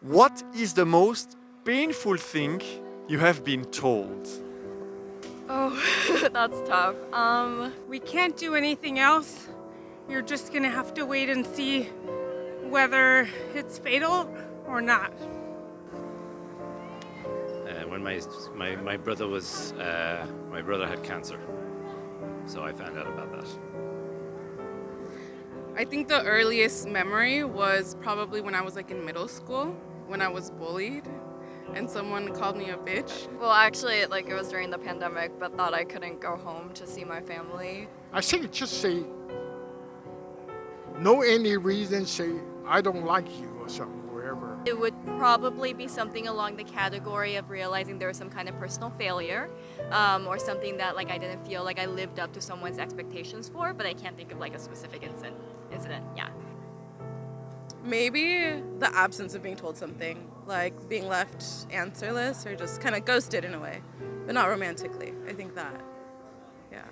What is the most painful thing you have been told? Oh, that's tough. Um, We can't do anything else. You're just gonna have to wait and see whether it's fatal or not. Uh, when my, my my brother was uh, my brother had cancer, so I found out about that. I think the earliest memory was probably when I was like in middle school, when I was bullied and someone called me a bitch. well, actually, like it was during the pandemic, but thought I couldn't go home to see my family. I think just say no any reason, say I don't like you or something, wherever. It would probably be something along the category of realizing there was some kind of personal failure um, or something that like I didn't feel like I lived up to someone's expectations for, but I can't think of like a specific incident. Incident, yeah. Maybe the absence of being told something, like being left answerless or just kind of ghosted in a way, but not romantically. I think that, yeah.